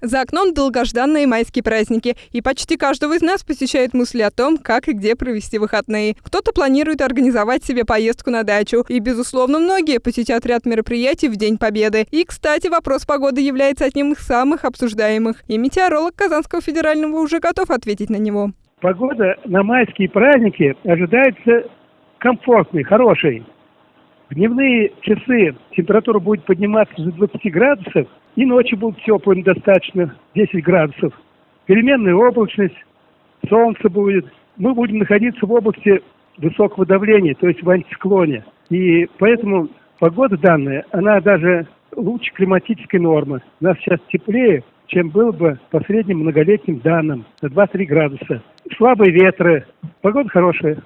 За окном долгожданные майские праздники, и почти каждого из нас посещают мысли о том, как и где провести выходные. Кто-то планирует организовать себе поездку на дачу, и, безусловно, многие посетят ряд мероприятий в День Победы. И, кстати, вопрос погоды является одним из самых обсуждаемых, и метеоролог Казанского федерального уже готов ответить на него. Погода на майские праздники ожидается комфортной, хорошей. В дневные часы температура будет подниматься до 20 градусов, и ночью будет теплым достаточно, 10 градусов. Переменная облачность, солнце будет. Мы будем находиться в области высокого давления, то есть в антисклоне. И поэтому погода данная, она даже лучше климатической нормы. У нас сейчас теплее, чем было бы по средним многолетним данным, на 2-3 градуса. Слабые ветры, погода хорошая.